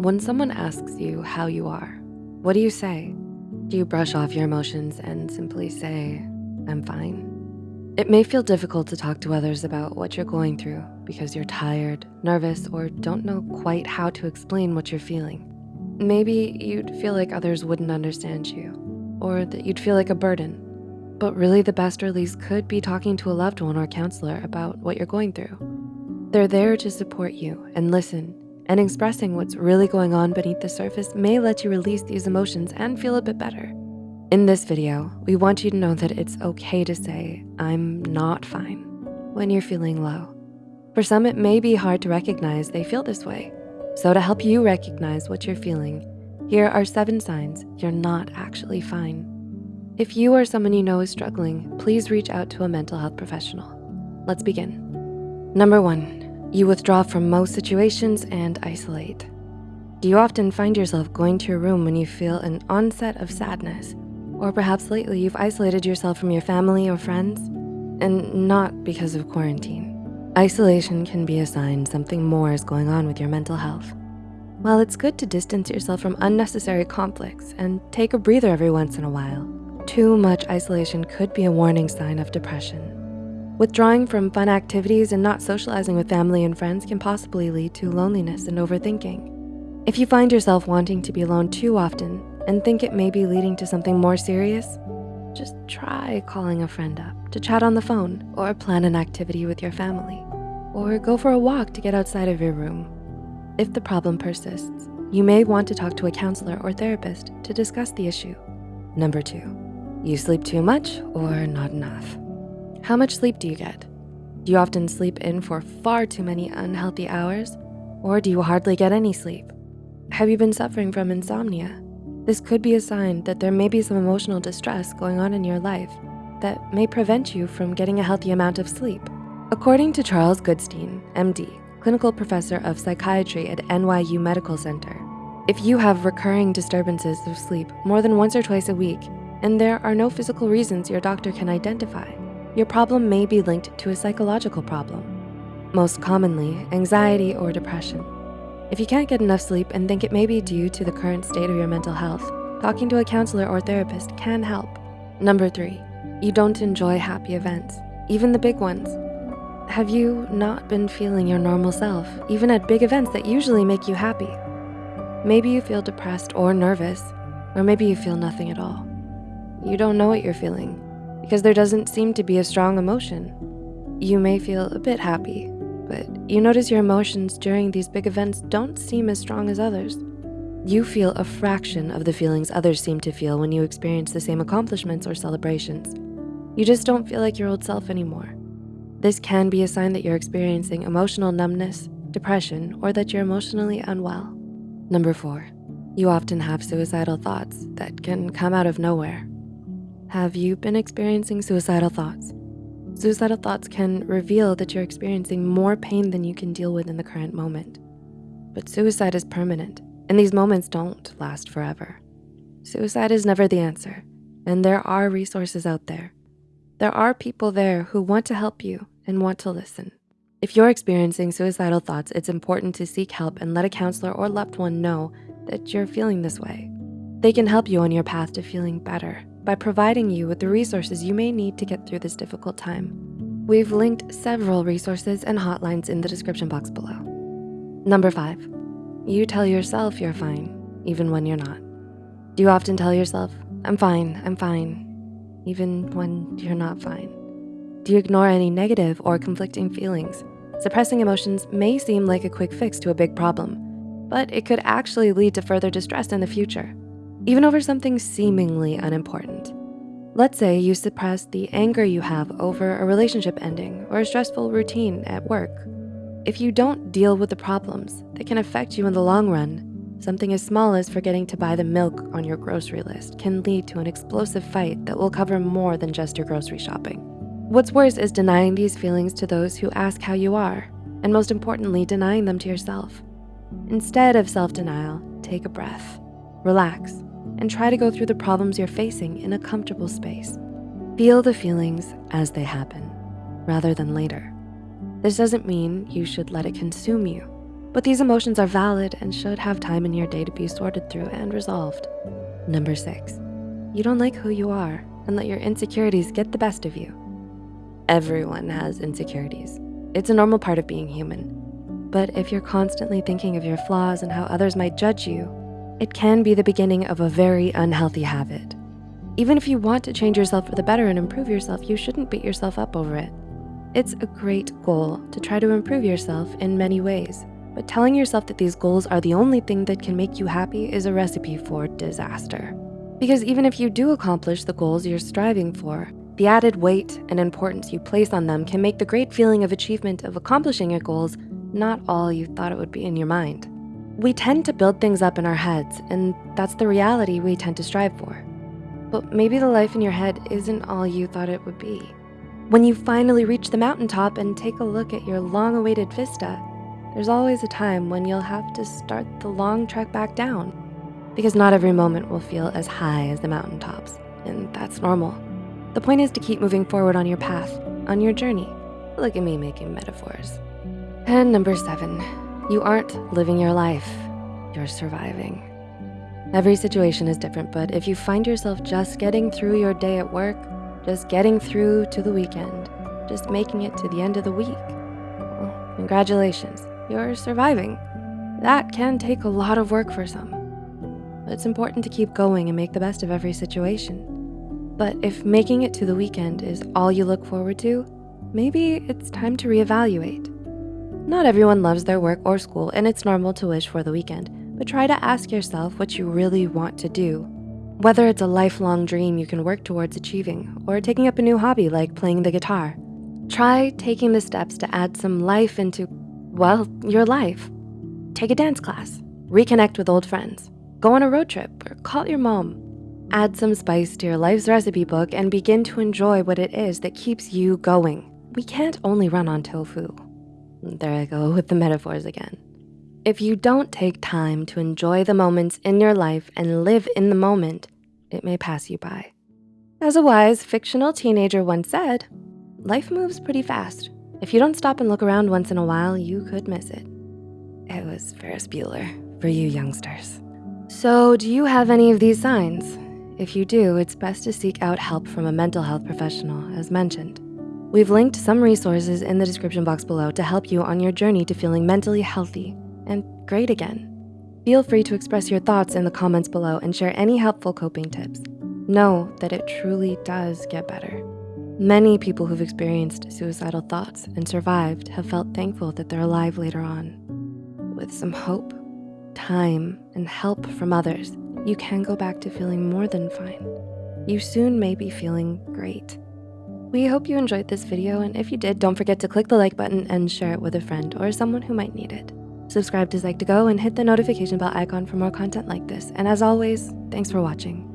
When someone asks you how you are, what do you say? Do you brush off your emotions and simply say, I'm fine? It may feel difficult to talk to others about what you're going through because you're tired, nervous, or don't know quite how to explain what you're feeling. Maybe you'd feel like others wouldn't understand you or that you'd feel like a burden. But really the best release could be talking to a loved one or counselor about what you're going through. They're there to support you and listen and expressing what's really going on beneath the surface may let you release these emotions and feel a bit better. In this video, we want you to know that it's okay to say, I'm not fine when you're feeling low. For some, it may be hard to recognize they feel this way. So to help you recognize what you're feeling, here are seven signs you're not actually fine. If you or someone you know is struggling, please reach out to a mental health professional. Let's begin. Number one, you withdraw from most situations and isolate. Do you often find yourself going to your room when you feel an onset of sadness? Or perhaps lately you've isolated yourself from your family or friends? And not because of quarantine. Isolation can be a sign something more is going on with your mental health. While it's good to distance yourself from unnecessary conflicts and take a breather every once in a while, too much isolation could be a warning sign of depression. Withdrawing from fun activities and not socializing with family and friends can possibly lead to loneliness and overthinking. If you find yourself wanting to be alone too often and think it may be leading to something more serious, just try calling a friend up to chat on the phone or plan an activity with your family or go for a walk to get outside of your room. If the problem persists, you may want to talk to a counselor or therapist to discuss the issue. Number two, you sleep too much or not enough. How much sleep do you get? Do you often sleep in for far too many unhealthy hours? Or do you hardly get any sleep? Have you been suffering from insomnia? This could be a sign that there may be some emotional distress going on in your life that may prevent you from getting a healthy amount of sleep. According to Charles Goodstein, MD, clinical professor of psychiatry at NYU Medical Center, if you have recurring disturbances of sleep more than once or twice a week, and there are no physical reasons your doctor can identify, your problem may be linked to a psychological problem, most commonly anxiety or depression. If you can't get enough sleep and think it may be due to the current state of your mental health, talking to a counselor or therapist can help. Number three, you don't enjoy happy events, even the big ones. Have you not been feeling your normal self, even at big events that usually make you happy? Maybe you feel depressed or nervous, or maybe you feel nothing at all. You don't know what you're feeling, because there doesn't seem to be a strong emotion. You may feel a bit happy, but you notice your emotions during these big events don't seem as strong as others. You feel a fraction of the feelings others seem to feel when you experience the same accomplishments or celebrations. You just don't feel like your old self anymore. This can be a sign that you're experiencing emotional numbness, depression, or that you're emotionally unwell. Number four, you often have suicidal thoughts that can come out of nowhere. Have you been experiencing suicidal thoughts? Suicidal thoughts can reveal that you're experiencing more pain than you can deal with in the current moment. But suicide is permanent, and these moments don't last forever. Suicide is never the answer, and there are resources out there. There are people there who want to help you and want to listen. If you're experiencing suicidal thoughts, it's important to seek help and let a counselor or loved one know that you're feeling this way. They can help you on your path to feeling better by providing you with the resources you may need to get through this difficult time. We've linked several resources and hotlines in the description box below. Number five, you tell yourself you're fine, even when you're not. Do you often tell yourself, I'm fine, I'm fine, even when you're not fine? Do you ignore any negative or conflicting feelings? Suppressing emotions may seem like a quick fix to a big problem, but it could actually lead to further distress in the future even over something seemingly unimportant. Let's say you suppress the anger you have over a relationship ending or a stressful routine at work. If you don't deal with the problems that can affect you in the long run, something as small as forgetting to buy the milk on your grocery list can lead to an explosive fight that will cover more than just your grocery shopping. What's worse is denying these feelings to those who ask how you are, and most importantly, denying them to yourself. Instead of self-denial, take a breath, relax, and try to go through the problems you're facing in a comfortable space. Feel the feelings as they happen, rather than later. This doesn't mean you should let it consume you. But these emotions are valid and should have time in your day to be sorted through and resolved. Number six, you don't like who you are and let your insecurities get the best of you. Everyone has insecurities. It's a normal part of being human. But if you're constantly thinking of your flaws and how others might judge you, it can be the beginning of a very unhealthy habit. Even if you want to change yourself for the better and improve yourself, you shouldn't beat yourself up over it. It's a great goal to try to improve yourself in many ways, but telling yourself that these goals are the only thing that can make you happy is a recipe for disaster. Because even if you do accomplish the goals you're striving for, the added weight and importance you place on them can make the great feeling of achievement of accomplishing your goals not all you thought it would be in your mind. We tend to build things up in our heads, and that's the reality we tend to strive for. But maybe the life in your head isn't all you thought it would be. When you finally reach the mountaintop and take a look at your long-awaited vista, there's always a time when you'll have to start the long trek back down because not every moment will feel as high as the mountaintops, and that's normal. The point is to keep moving forward on your path, on your journey. Look at me making metaphors. And number seven, you aren't living your life, you're surviving. Every situation is different, but if you find yourself just getting through your day at work, just getting through to the weekend, just making it to the end of the week, well, congratulations, you're surviving. That can take a lot of work for some, it's important to keep going and make the best of every situation. But if making it to the weekend is all you look forward to, maybe it's time to reevaluate. Not everyone loves their work or school, and it's normal to wish for the weekend, but try to ask yourself what you really want to do. Whether it's a lifelong dream you can work towards achieving or taking up a new hobby like playing the guitar. Try taking the steps to add some life into, well, your life. Take a dance class, reconnect with old friends, go on a road trip or call your mom. Add some spice to your life's recipe book and begin to enjoy what it is that keeps you going. We can't only run on tofu. There I go with the metaphors again. If you don't take time to enjoy the moments in your life and live in the moment, it may pass you by. As a wise fictional teenager once said, life moves pretty fast. If you don't stop and look around once in a while, you could miss it. It was Ferris Bueller for you youngsters. So do you have any of these signs? If you do, it's best to seek out help from a mental health professional as mentioned. We've linked some resources in the description box below to help you on your journey to feeling mentally healthy and great again. Feel free to express your thoughts in the comments below and share any helpful coping tips. Know that it truly does get better. Many people who've experienced suicidal thoughts and survived have felt thankful that they're alive later on. With some hope, time, and help from others, you can go back to feeling more than fine. You soon may be feeling great. We hope you enjoyed this video, and if you did, don't forget to click the like button and share it with a friend or someone who might need it. Subscribe to Psych2Go and hit the notification bell icon for more content like this. And as always, thanks for watching.